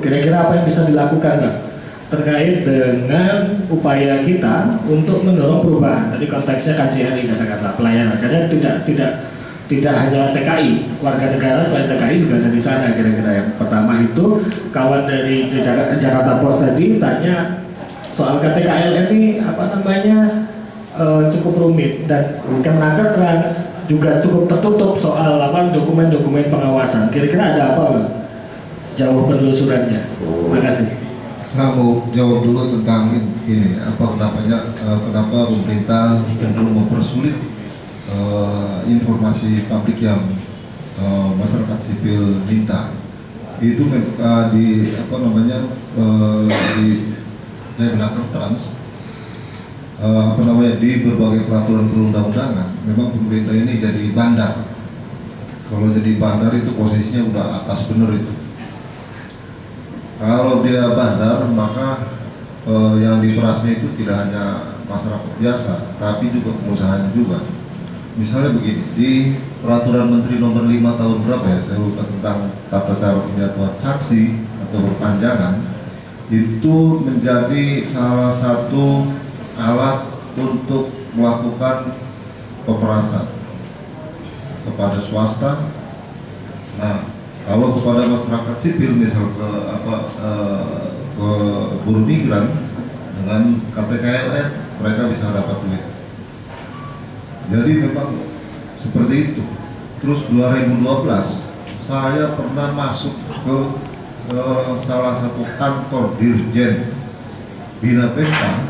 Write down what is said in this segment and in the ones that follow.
kira-kira apa yang bisa dilakukan Pak terkait dengan upaya kita untuk mendorong perubahan. Tadi konteksnya KJRI kata-kata pelayanan, karena tidak tidak tidak hanya TKI, warga negara selain TKI juga ada di sana kira-kira yang pertama itu kawan dari Jakarta, Jakarta Post tadi tanya soal KTKL ini apa namanya e, cukup rumit dan Kemenaker Trans juga cukup tertutup soal apa dokumen-dokumen pengawasan. Kira-kira ada apa Bang? Sejauh penelusurannya? Terima kasih. Saya mau jawab dulu tentang ini apa namanya uh, kenapa pemerintah cenderung mempersulit uh, informasi publik yang uh, masyarakat sipil minta itu uh, di apa namanya uh, di Dayanaker Trans uh, apa namanya di berbagai peraturan perundang-undangan memang pemerintah ini jadi bandar kalau jadi bandar itu posisinya udah atas bener itu kalau dia bandar maka uh, yang diperasnya itu tidak hanya masyarakat biasa tapi juga pengusaha juga. Misalnya begini di peraturan menteri nomor 5 tahun berapa ya saya lupa tentang tata cara penyatuan saksi atau perpanjangan itu menjadi salah satu alat untuk melakukan pemerasan kepada swasta. Nah kalau kepada masyarakat sipil misal ke apa eh, ke buruh migran dengan KTKLN mereka bisa dapat duit. Jadi memang seperti itu. Terus 2012 saya pernah masuk ke, ke salah satu kantor dirjen Bina Penta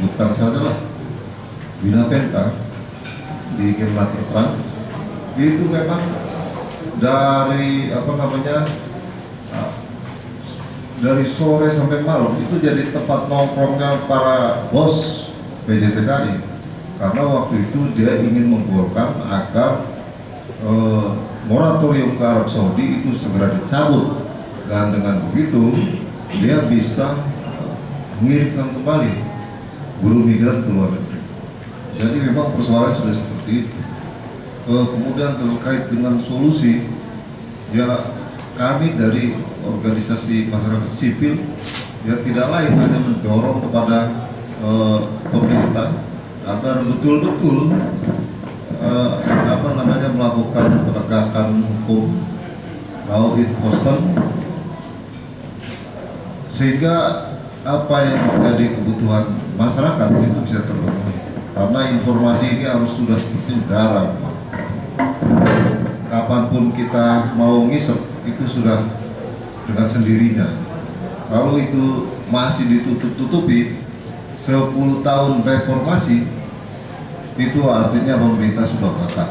bukan saja lah Bina Penta di Kemenaker itu memang dari apa namanya dari sore sampai malam itu jadi tempat nongkrongnya para bos PJTKI karena waktu itu dia ingin menggolkan agar eh, moratorium ke Arab Saudi itu segera dicabut dan dengan begitu dia bisa mengirimkan kembali buruh migran ke luar negeri. Jadi memang persoalan sudah seperti itu. Eh, kemudian terkait dengan solusi, ya kami dari organisasi masyarakat sipil ya tidak lain hanya mendorong kepada eh, pemerintah agar betul-betul uh, apa namanya melakukan penegakan hukum law enforcement sehingga apa yang menjadi kebutuhan masyarakat itu bisa terpenuhi. Karena informasi ini harus sudah seperti kapan pun kita mau ngisep itu sudah dengan sendirinya kalau itu masih ditutup-tutupi 10 tahun reformasi itu artinya pemerintah sudah gagal.